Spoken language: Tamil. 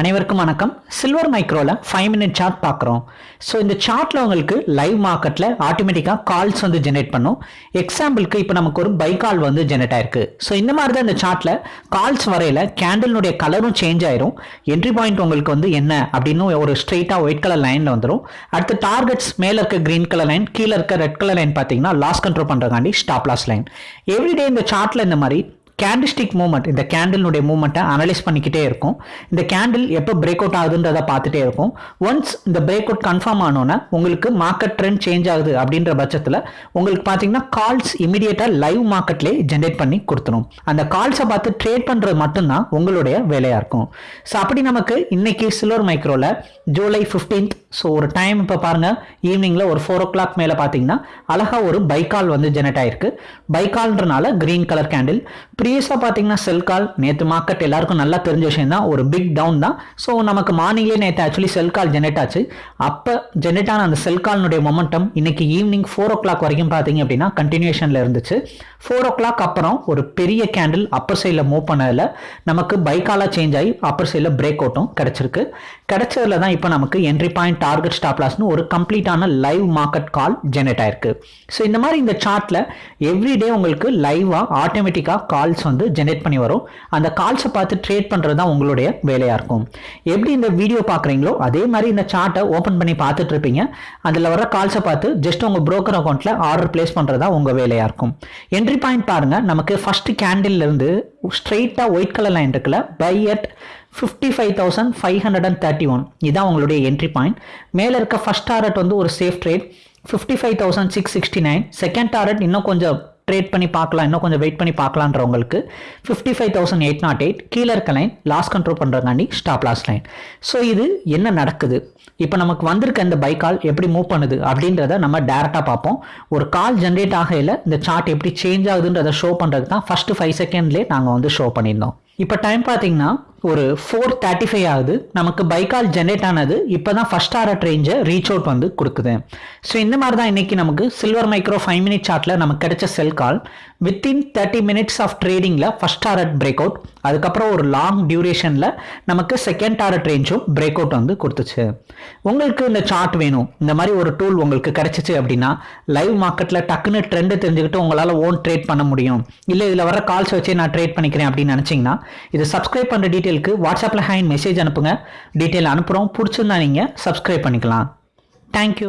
அனைவருக்கும் வணக்கம். சில்வர் மைக்ரோவில் ஃபைவ் மினிட் சார்ட் பார்க்குறோம். ஸோ இந்த சார்ட்டில் உங்களுக்கு லைவ் மார்க்கெட்டில் ஆட்டோமேட்டிக்காக கால்ஸ் வந்து ஜெனரேட் பண்ணும். எக்ஸாம்பிளுக்கு இப்போ நமக்கு ஒரு பை கால் வந்து ஜெனரேட் ஆயிருக்கு. ஸோ இந்த மாதிரி தான் இந்த சார்ட்டில் கால்ஸ் வரையில் கேண்டலினுடைய கலரும் சேஞ்ச் ஆயிரும். என்ட்ரி பாயிண்ட் உங்களுக்கு வந்து என்ன அப்படின்னு ஒரு ஸ்ட்ரெயிட்டாக ஒயிட் கலர் லைனில் வந்துடும் அடுத்து டார்கெட்ஸ் மேலே இருக்க க்ரீன் கலர் லைன் கீழே இருக்க ரெட் கலர் லைன் பார்த்தீங்கன்னா லாஸ் கண்ட்ரோல் பண்ணுறதுக்காண்டி ஸ்டாப் லாஸ் லைன் எவ்ரிடே இந்த சார்ட்டில் இந்த மாதிரி கேண்டிஸ்டிக் மூமெண்ட் இந்த கேண்டிலுடைய மூமெண்ட்டை அனலைஸ் பண்ணிக்கிட்டே இருக்கும். இந்த கேண்டில் எப்போ பிரேக் அவுட் ஆகுதுன்றதை பார்த்துட்டே இருக்கும். ஒன்ஸ் இந்த பிரேக் அவுட் கன்ஃபார்ம் ஆனோன்னா உங்களுக்கு மார்க்கெட் ட்ரெண்ட் சேஞ்ச் ஆகுது அப்படின்ற பட்சத்தில் உங்களுக்கு பார்த்தீங்கன்னா கால்ஸ் இமீடியட்டாக லைவ் மார்க்கெட்லேயே ஜென்ரேட் பண்ணி கொடுத்துரும். அந்த கால்ஸை பார்த்து ட்ரேட் பண்ணுறது மட்டும்தான் உங்களுடைய வேலையாக இருக்கும். ஸோ அப்படி நமக்கு இன்னைக்கு சில்வர் மைக்ரோவில் ஜூலை ஃபிஃப்டீன்த் ஸோ ஒரு டைம் இப்போ பாருங்கள் ஈவினிங்கில் ஒரு ஃபோர் ஓ கிளாக் மேலே பார்த்தீங்கன்னா அழகாக ஒரு பைக்கால் வந்து ஜெனரேட் ஆயிருக்கு. பைக்கால்ன்றனால க்ரீன் கலர் கேண்டில் ப்ரீ ப்ரீவியஸாக பார்த்தீங்கன்னா செல் கால் நேற்று மார்க்கெட் எல்லாருக்கும் நல்லா தெரிஞ்ச விஷயம் தான் ஒரு பிக் டவுன் தான். ஸோ நமக்கு மார்னிங்லேயே நேற்று ஆக்சுவலி செல் கால் ஜெனரேட் ஆச்சு. அப்போ ஜெனரேட் ஆன அந்த செல் கால்னுடைய மொமெண்டம் இன்னைக்கு ஈவினிங் ஃபோர் ஓ கிளாக் வரைக்கும் பார்த்தீங்க அப்படின்னா கண்டினியூஷனில் இருந்துச்சு. ஃபோர் ஓ கிளாக் அப்புறம் ஒரு பெரிய கேண்டில் அப்பர் சைடில் மூவ் பண்ணதில் நமக்கு பைக்காலாக சேஞ்ச் ஆகி அப்பர் சைடில் பிரேக் அவுட்டும் கிடச்சிருக்கு. கிடைச்சதுல தான் இப்போ நமக்கு என்ட்ரி பாயிண்ட் டார்கெட் ஸ்டாப்லாஸ்னு ஒரு கம்ப்ளீட்டான லைவ் மார்க்கெட் கால் ஜெனரேட் ஆயிருக்கு. ஸோ இந்த மாதிரி இந்த சார்ட்டில் எவ்ரிடே உங்களுக்கு லைவாக ஆட்டோமேட்டிக்காக கால் கால்ஸ் வந்து ஜெனரேட் பண்ணி வரும். அந்த கால்ஸை பார்த்து ட்ரேட் பண்ணுறது தான் உங்களுடைய வேலையாக இருக்கும். எப்படி இந்த வீடியோ பார்க்குறீங்களோ அதே மாதிரி இந்த சார்ட்டை ஓப்பன் பண்ணி பார்த்துட்டு இருப்பீங்க. அதில் வர கால்ஸை பார்த்து ஜஸ்ட் உங்கள் ப்ரோக்கர் அக்கௌண்ட்டில் ஆர்டர் பிளேஸ் பண்ணுறது தான் உங்கள் வேலையாக இருக்கும். என்ட்ரி பாயிண்ட் பாருங்கள் நமக்கு ஃபஸ்ட்டு கேண்டில்லேருந்து ஸ்ட்ரெயிட்டாக ஒயிட் கலர் லைன் இருக்குல்ல buy at fifty five thousand five hundred and thirty one இதான் உங்களுடைய என்ட்ரி பாயிண்ட் மேலே இருக்க ஃபஸ்ட் டாரட் வந்து ஒரு safe trade fifty five thousand six sixty nine second target இன்னும் கொஞ்சம் ட்ரேட் பண்ணி பார்க்கலாம். இன்னும் கொஞ்சம் வெயிட் பண்ணி பார்க்கலான்றவங்களுக்கு fifty five thousand eight naught eight கீழே இருக்க லைன் லாஸ் கண்ட்ரோல் பண்ணுறதுக்காண்டி ஸ்டாப் லாஸ் லைன் ஸோ இது என்ன நடக்குது? இப்போ நமக்கு வந்திருக்க இந்த பை கால் எப்படி மூவ் பண்ணுது? அப்படின்றத நம்ம டேரெக்டாக பார்ப்போம். ஒரு கால் ஜென்ரேட் ஆகையில் இந்த சார்ட் எப்படி சேஞ்ச் ஆகுதுன்றதை ஷோ பண்ணுறது தான் ஃபஸ்ட்டு ஃபைவ் செகண்ட்லேயே நாங்கள் வந்து ஷோ பண்ணியிருந்தோம். இப்போ டைம் பார்த்தீங்கன்னா ஒரு ஃபோர் தேர்ட்டி ஃபைவ் ஆகுது. நமக்கு பைக்கால் ஜென்ரேட் ஆனது. இப்போ தான் ஃபஸ்ட் ஆர்ட் ரேஞ்சை ரீச் அவுட் வந்து கொடுக்குது. ஸோ இந்த மாதிரி தான் இன்றைக்கி நமக்கு சில்வர் மைக்ரோ ஃபைவ் மினிட் சார்ட்டில் நமக்கு கிடைச்ச sell call within thirty minutes of ட்ரேடிங்கில் first target break out அதுக்கப்புறம் ஒரு லாங் டியூரேஷனில் நமக்கு செகண்ட் டாரட் ரேஞ்சும் பிரேக் அவுட் வந்து கொடுத்துச்சு. உங்களுக்கு இந்த சார்ட் வேணும். இந்த மாதிரி ஒரு டூல் உங்களுக்கு கிடைச்சிச்சு அப்படின்னா லைவ் மார்க்கெட்டில் டக்குன்னு ட்ரெண்டு தெரிஞ்சுக்கிட்டு உங்களால் ஓன் ட்ரேட் பண்ண முடியும். இல்லை இதில் வர கால்ஸ் வச்சே நான் ட்ரேட் பண்ணிக்கிறேன் அப்படின்னு நினச்சிங்கன்னா இது சப்ஸ்கிரைப் பண்ணுற டீட்டெயில் டீட்டெயிலுக்கு வாட்ஸ்அப்பில் ஹேண்ட் மெசேஜ் அனுப்புங்க. டீட்டெயில் அனுப்புகிறோம் பிடிச்சிருந்தா நீங்கள் சப்ஸ்கிரைப் பண்ணிக்கலாம். தேங்க்யூ